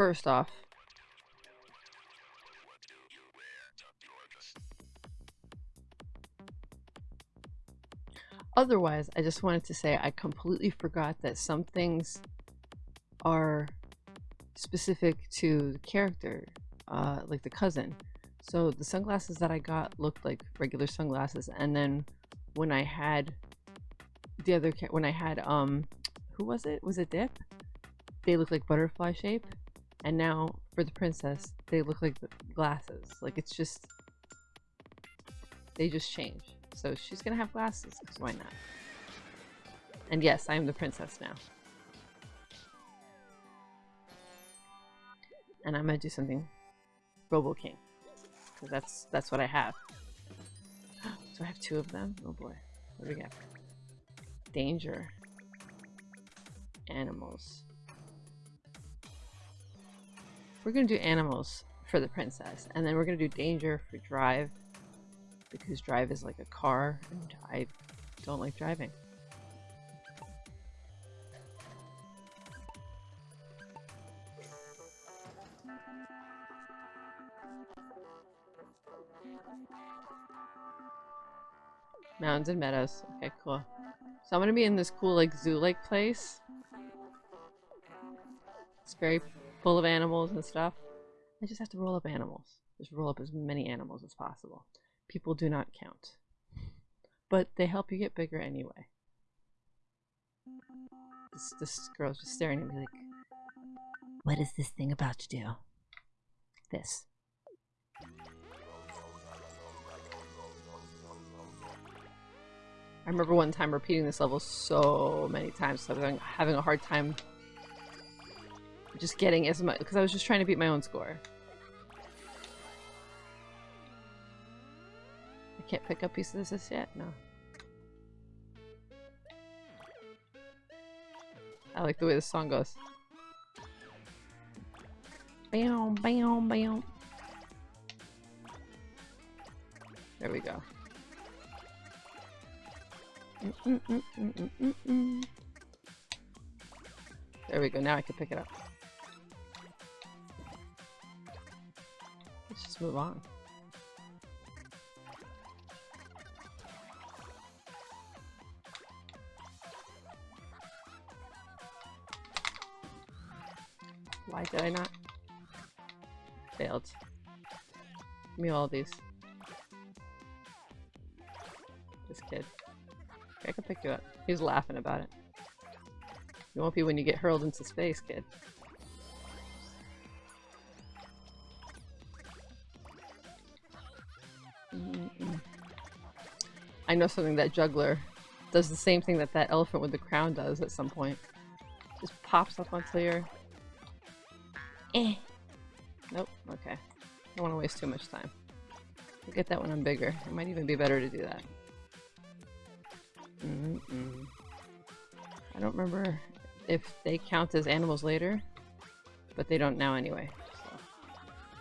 first off, Otherwise, I just wanted to say I completely forgot that some things are specific to the character, uh, like the cousin. So the sunglasses that I got looked like regular sunglasses, and then when I had the other, when I had um, who was it? Was it Dip? They looked like butterfly shape, and now for the princess, they look like glasses. Like it's just, they just change. So she's gonna have glasses, because why not? And yes, I am the princess now. And I'm gonna do something Robo King. Because that's that's what I have. Do I have two of them? Oh boy. What do we get? Danger. Animals. We're gonna do animals for the princess. And then we're gonna do danger for drive because drive is like a car and I don't like driving. Mountains and meadows. Okay, cool. So I'm gonna be in this cool like zoo-like place. It's very full of animals and stuff. I just have to roll up animals. Just roll up as many animals as possible people do not count. But they help you get bigger anyway. This, this girl's just staring at me like, What is this thing about to do? This. I remember one time repeating this level so many times, so I was having a hard time just getting as much, because I was just trying to beat my own score. I can't pick up pieces of this yet? No. I like the way the song goes. Bam, bam, bam. There we go. Mm -mm -mm there we go, now I can pick it up. Move on. Why did I not? Failed. Give me all these. This kid. I can pick you up. He's laughing about it. You won't be when you get hurled into space, kid. I know something that juggler does the same thing that that elephant with the crown does at some point. Just pops up until you're Eh. Nope, okay. I don't want to waste too much time. I'll get that when I'm bigger. It might even be better to do that. Mm -mm. I don't remember if they count as animals later, but they don't now anyway, so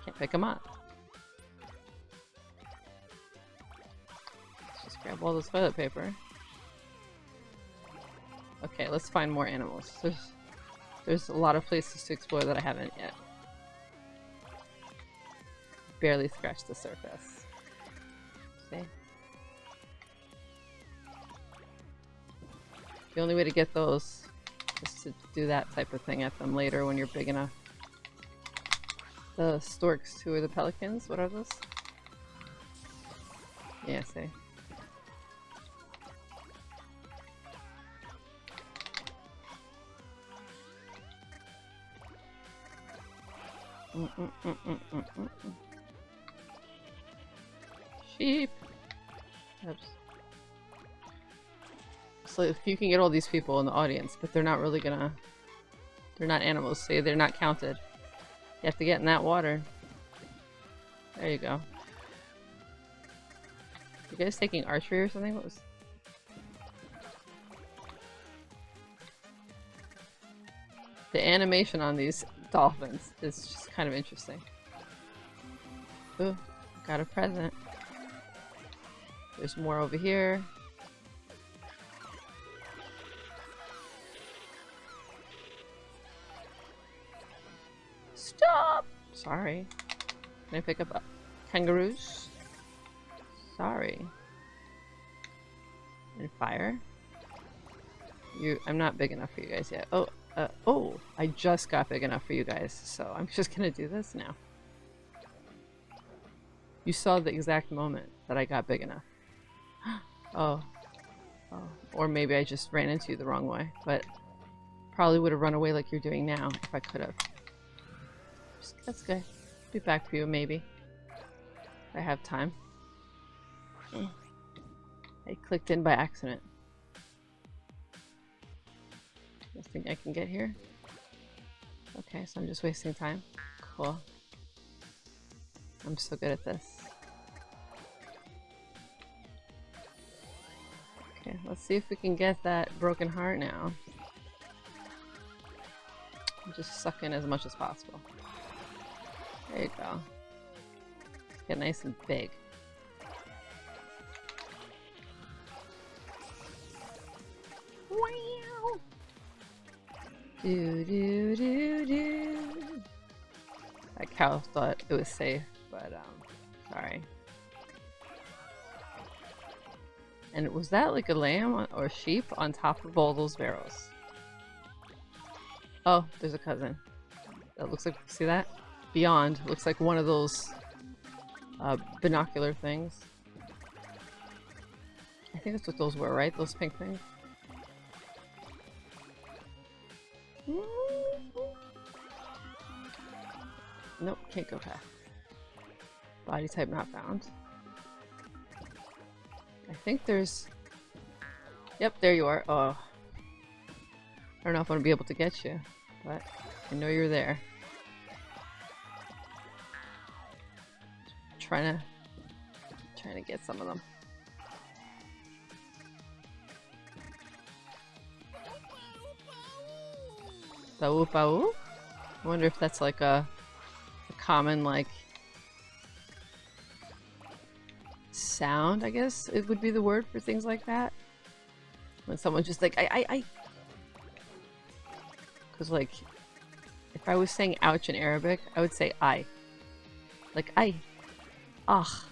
can't pick them up. Let's all this toilet paper. Okay, let's find more animals. There's there's a lot of places to explore that I haven't yet. Barely scratched the surface. See? The only way to get those is to do that type of thing at them later when you're big enough. The storks who are the pelicans, what are those? Yeah, see. Sheep. Oops. So you can get all these people in the audience, but they're not really gonna... They're not animals, so they're not counted. You have to get in that water. There you go. You guys taking archery or something? What was... The animation on these dolphins is just kind of interesting. Ooh, got a present. There's more over here. Stop! Sorry. Can I pick up uh, kangaroos? Sorry. And fire. You, I'm not big enough for you guys yet. Oh, uh, oh, I just got big enough for you guys, so I'm just gonna do this now. You saw the exact moment that I got big enough. oh. Oh. Or maybe I just ran into you the wrong way, but probably would have run away like you're doing now if I could have. That's good. Be back for you, maybe. If I have time. I clicked in by accident. Nothing I can get here? Okay, so I'm just wasting time. Cool. I'm so good at this. Okay, let's see if we can get that broken heart now. Just suck in as much as possible. There you go. Get nice and big. Do do do do. That cow thought it was safe, but um, sorry. And was that like a lamb or sheep on top of all those barrels? Oh, there's a cousin. That looks like, see that? Beyond, looks like one of those uh, binocular things. I think that's what those were, right? Those pink things? Nope, can't go past. Body type not found. I think there's... Yep, there you are. Oh. I don't know if I'm gonna be able to get you, but I know you're there. Trying to... Trying to get some of them. Bau bau? I wonder if that's like a, a common like sound, I guess it would be the word for things like that. When someone's just like, I, I, I. Because, like, if I was saying ouch in Arabic, I would say I. Like, I. Ah.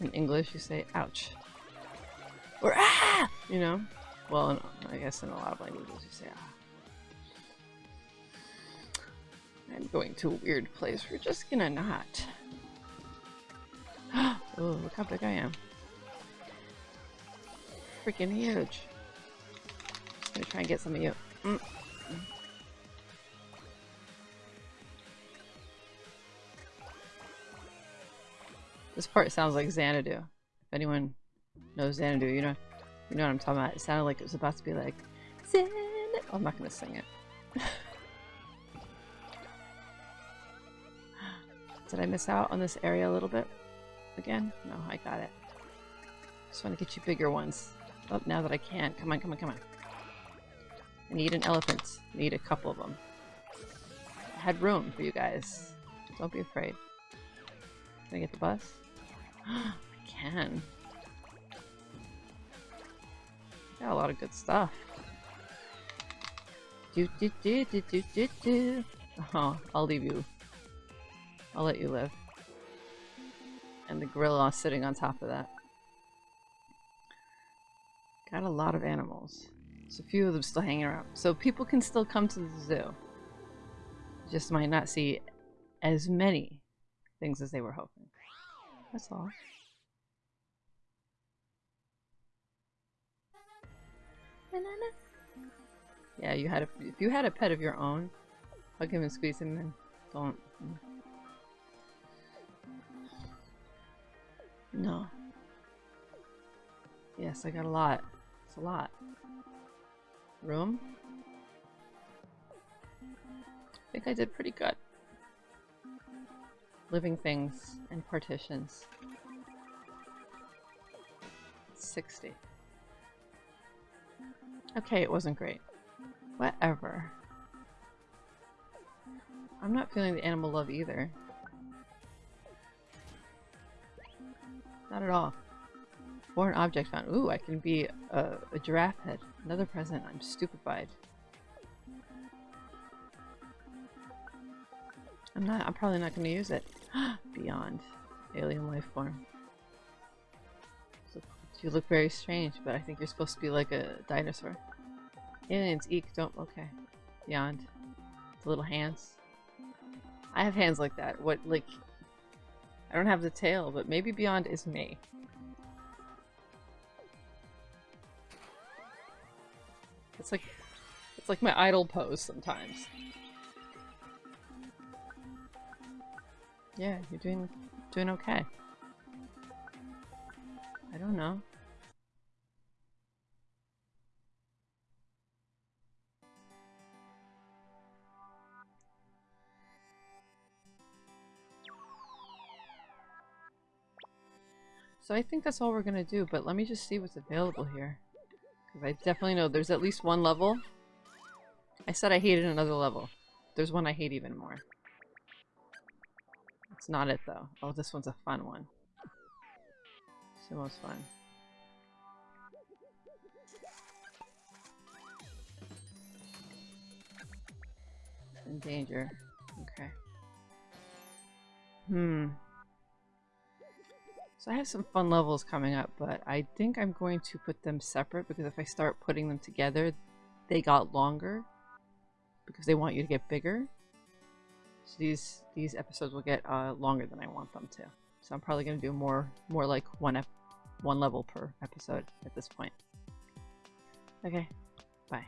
In English, you say ouch. Or ah! You know? Well, I guess in a lot of languages you say ah. I'm going to a weird place. We're just gonna not. oh, look how big I am. Freaking huge. I'm gonna try and get some of you. Mm. This part sounds like Xanadu. If anyone knows Xanadu, you know you know what I'm talking about. It sounded like it was about to be like Xanadu. Oh, I'm not gonna sing it. Did I miss out on this area a little bit? Again? No, I got it. Just want to get you bigger ones. Oh, now that I can. Come on, come on, come on. I need an elephant. I need a couple of them. I had room for you guys. Don't be afraid. Can I get the bus? I can. Got a lot of good stuff. Do do do do do do do. Oh, I'll leave you. I'll let you live. And the gorilla sitting on top of that. Got a lot of animals. There's a few of them still hanging around. So people can still come to the zoo. Just might not see as many things as they were hoping. That's all. Yeah, you had a, if you had a pet of your own, hug him and squeeze him and don't. No. Yes, I got a lot. It's a lot. Room? I think I did pretty good. Living things and partitions. 60. Okay, it wasn't great. Whatever. I'm not feeling the animal love either. Not at all. Foreign object found. Ooh, I can be a, a giraffe head. Another present. I'm stupefied. I'm not, I'm probably not going to use it. Beyond. Alien life form. You look very strange, but I think you're supposed to be like a dinosaur. Aliens, eek, don't, okay. Beyond. The little hands. I have hands like that. What, like, I don't have the tail, but maybe Beyond is me. It's like, it's like my idle pose sometimes. Yeah, you're doing, doing okay. I don't know. So I think that's all we're gonna do, but let me just see what's available here. Because I definitely know there's at least one level. I said I hated another level. There's one I hate even more. It's not it though. Oh, this one's a fun one. It's the most fun. In danger. Okay. Hmm. So I have some fun levels coming up, but I think I'm going to put them separate because if I start putting them together, they got longer because they want you to get bigger. So these these episodes will get uh, longer than I want them to. So I'm probably going to do more more like one one level per episode at this point. Okay, bye.